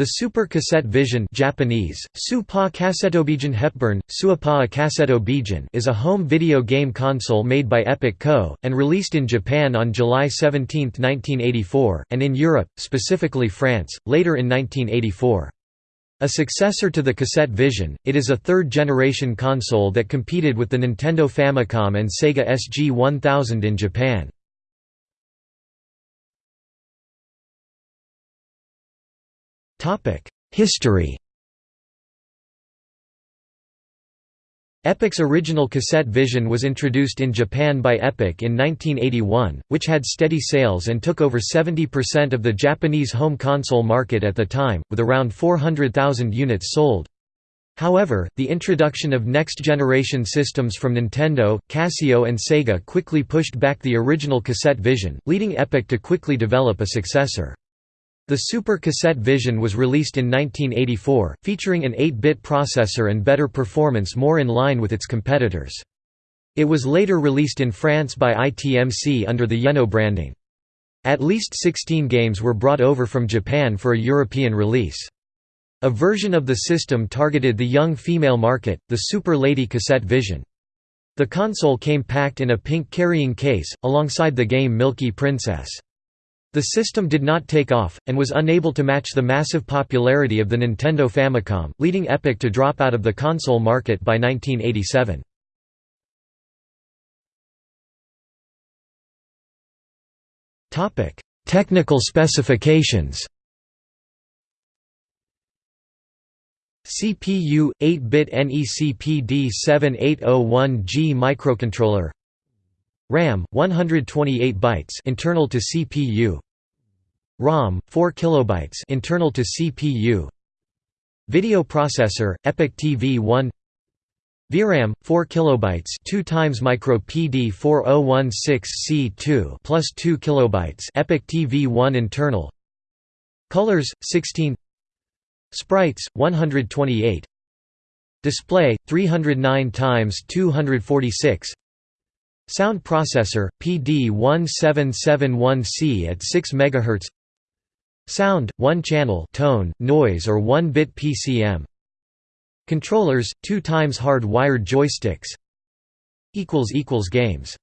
The Super Cassette Vision Japanese, Hepburn, Suapa is a home video game console made by Epoch Co., and released in Japan on July 17, 1984, and in Europe, specifically France, later in 1984. A successor to the Cassette Vision, it is a third-generation console that competed with the Nintendo Famicom and Sega SG-1000 in Japan. History Epoch's original cassette Vision was introduced in Japan by Epoch in 1981, which had steady sales and took over 70% of the Japanese home console market at the time, with around 400,000 units sold. However, the introduction of next-generation systems from Nintendo, Casio and Sega quickly pushed back the original cassette Vision, leading Epoch to quickly develop a successor. The Super Cassette Vision was released in 1984, featuring an 8-bit processor and better performance more in line with its competitors. It was later released in France by ITMC under the Yeno branding. At least 16 games were brought over from Japan for a European release. A version of the system targeted the young female market, the Super Lady Cassette Vision. The console came packed in a pink carrying case, alongside the game Milky Princess. The system did not take off, and was unable to match the massive popularity of the Nintendo Famicom, leading Epoch to drop out of the console market by 1987. Technical specifications CPU 8-bit NECPD 7801G microcontroller RAM 128 bytes internal to CPU ROM 4 kilobytes internal to CPU Video processor EPOCH TV1 VRAM 4 kilobytes 2 times micro PD 4016C2 plus 2 kilobytes EPOCH TV1 internal. Colors 16 Sprites 128 Display 309 times 246 Sound processor, PD1771C at 6 MHz Sound, 1 channel tone, noise or 1-bit PCM Controllers, 2 times hard-wired joysticks. Games